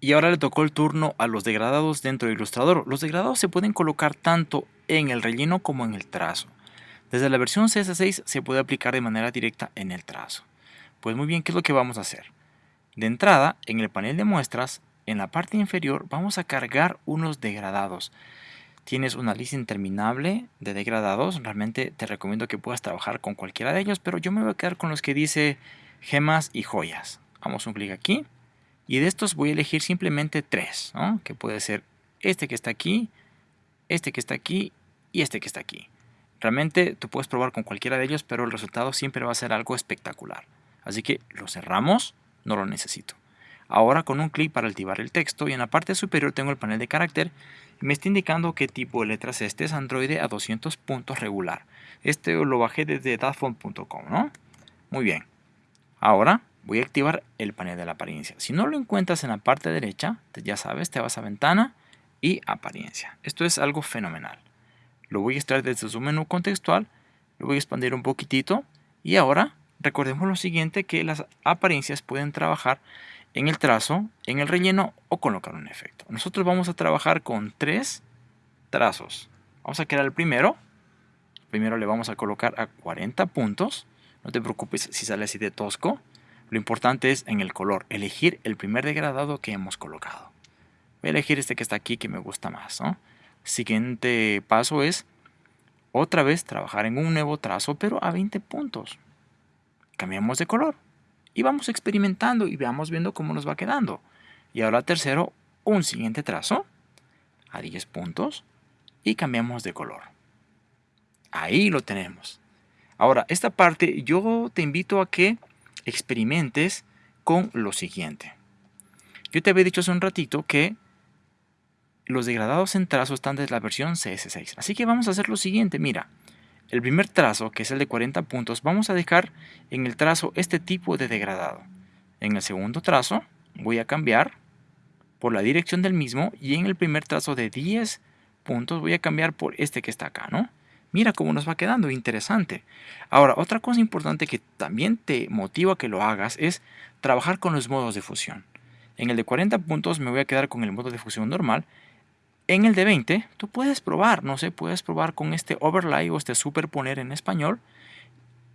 Y ahora le tocó el turno a los degradados dentro de Illustrator. Los degradados se pueden colocar tanto en el relleno como en el trazo. Desde la versión CS6 se puede aplicar de manera directa en el trazo. Pues muy bien, ¿qué es lo que vamos a hacer? De entrada, en el panel de muestras, en la parte inferior vamos a cargar unos degradados. Tienes una lista interminable de degradados. Realmente te recomiendo que puedas trabajar con cualquiera de ellos, pero yo me voy a quedar con los que dice gemas y joyas. Vamos un clic aquí y de estos voy a elegir simplemente tres, que puede ser este que está aquí, este que está aquí y este que está aquí. Realmente tú puedes probar con cualquiera de ellos, pero el resultado siempre va a ser algo espectacular. Así que lo cerramos, no lo necesito. Ahora con un clic para activar el texto y en la parte superior tengo el panel de carácter me está indicando qué tipo de letras este es Android a 200 puntos regular. Este lo bajé desde datfont.com, ¿no? Muy bien. Ahora voy a activar el panel de la apariencia. Si no lo encuentras en la parte derecha, ya sabes, te vas a ventana y apariencia. Esto es algo fenomenal. Lo voy a extraer desde su menú contextual, lo voy a expandir un poquitito y ahora recordemos lo siguiente que las apariencias pueden trabajar en el trazo, en el relleno o colocar un efecto. Nosotros vamos a trabajar con tres trazos. Vamos a crear el primero. Primero le vamos a colocar a 40 puntos. No te preocupes si sale así de tosco. Lo importante es en el color, elegir el primer degradado que hemos colocado. Voy a elegir este que está aquí que me gusta más. Siguiente paso es otra vez trabajar en un nuevo trazo pero a 20 puntos. Cambiamos de color y vamos experimentando y vamos viendo cómo nos va quedando. Y ahora tercero, un siguiente trazo a 10 puntos y cambiamos de color. Ahí lo tenemos. Ahora, esta parte yo te invito a que experimentes con lo siguiente. Yo te había dicho hace un ratito que los degradados en trazo están desde la versión CS6. Así que vamos a hacer lo siguiente. Mira, el primer trazo, que es el de 40 puntos, vamos a dejar en el trazo este tipo de degradado. En el segundo trazo voy a cambiar por la dirección del mismo y en el primer trazo de 10 puntos voy a cambiar por este que está acá, ¿no? Mira cómo nos va quedando, interesante. Ahora, otra cosa importante que también te motiva a que lo hagas es trabajar con los modos de fusión. En el de 40 puntos me voy a quedar con el modo de fusión normal. En el de 20, tú puedes probar, no sé, puedes probar con este overlay o este superponer en español.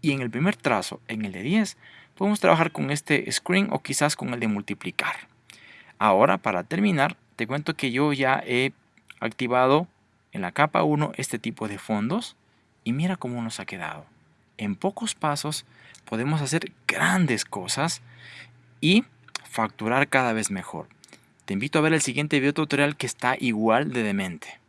Y en el primer trazo, en el de 10, podemos trabajar con este screen o quizás con el de multiplicar. Ahora, para terminar, te cuento que yo ya he activado en la capa 1 este tipo de fondos y mira cómo nos ha quedado. En pocos pasos podemos hacer grandes cosas y facturar cada vez mejor. Te invito a ver el siguiente video tutorial que está igual de demente.